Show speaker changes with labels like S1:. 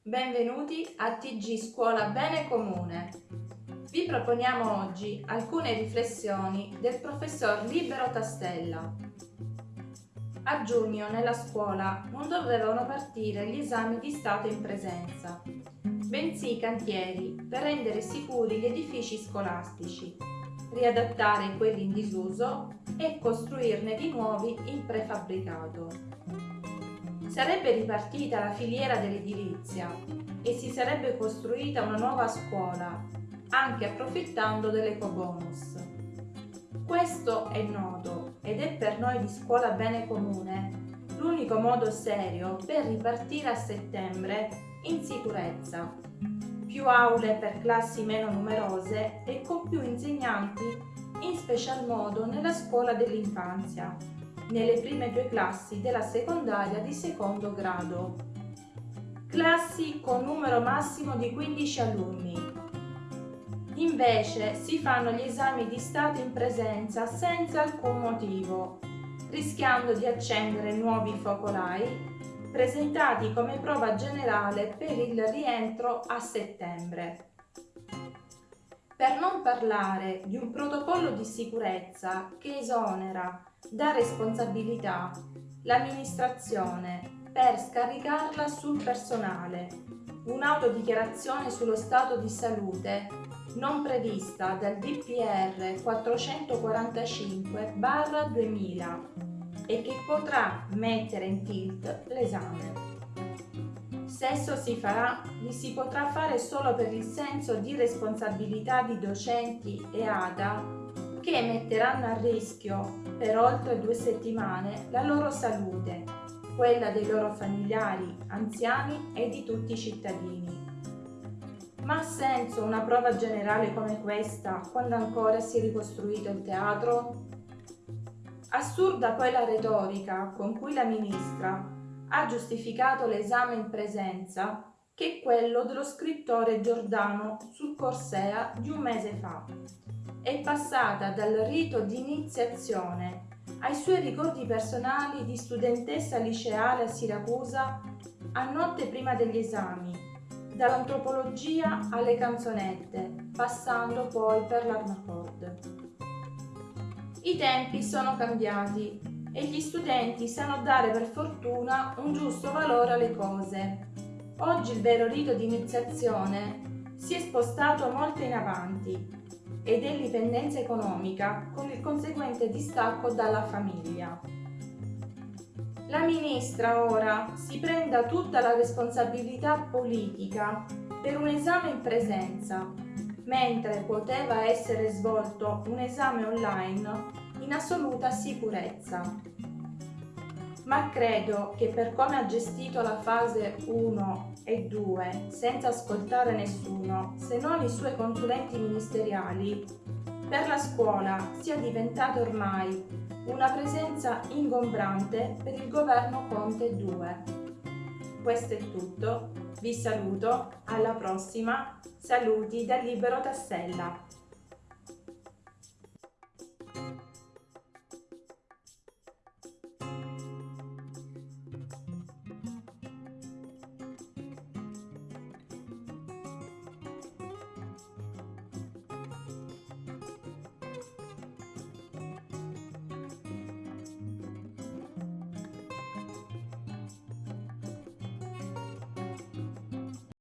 S1: benvenuti a TG Scuola Bene Comune. Vi proponiamo oggi alcune riflessioni del professor Libero Tastella. A giugno nella scuola non dovevano partire gli esami di Stato in presenza, bensì i cantieri per rendere sicuri gli edifici scolastici, riadattare quelli in disuso e costruirne di nuovi in prefabbricato sarebbe ripartita la filiera dell'edilizia e si sarebbe costruita una nuova scuola, anche approfittando dell'ecobonus. Questo è noto ed è per noi di Scuola Bene Comune l'unico modo serio per ripartire a settembre in sicurezza. Più aule per classi meno numerose e con più insegnanti, in special modo nella scuola dell'infanzia, nelle prime due classi della secondaria di secondo grado. Classi con numero massimo di 15 alunni. Invece si fanno gli esami di Stato in presenza senza alcun motivo, rischiando di accendere nuovi focolai presentati come prova generale per il rientro a settembre. Per non parlare di un protocollo di sicurezza che esonera da responsabilità l'amministrazione per scaricarla sul personale, un'autodichiarazione sullo stato di salute non prevista dal DPR 445-2000 e che potrà mettere in tilt l'esame. Se esso si farà, li si potrà fare solo per il senso di responsabilità di docenti e ADA che metteranno a rischio per oltre due settimane la loro salute, quella dei loro familiari, anziani e di tutti i cittadini. Ma ha senso una prova generale come questa quando ancora si è ricostruito il teatro? Assurda poi la retorica con cui la ministra ha giustificato l'esame in presenza che è quello dello scrittore Giordano sul Corsea di un mese fa. È passata dal rito di iniziazione ai suoi ricordi personali di studentessa liceale a Siracusa a notte prima degli esami, dall'antropologia alle canzonette, passando poi per l'Arnacord. I tempi sono cambiati e gli studenti sanno dare per fortuna un giusto valore alle cose. Oggi il vero rito di iniziazione si è spostato molto in avanti ed è l'indipendenza economica con il conseguente distacco dalla famiglia. La ministra ora si prenda tutta la responsabilità politica per un esame in presenza, mentre poteva essere svolto un esame online in assoluta sicurezza. Ma credo che per come ha gestito la fase 1 e 2, senza ascoltare nessuno, se non i suoi consulenti ministeriali, per la scuola sia diventata ormai una presenza ingombrante per il governo Conte 2. Questo è tutto, vi saluto, alla prossima, saluti da Libero Tassella.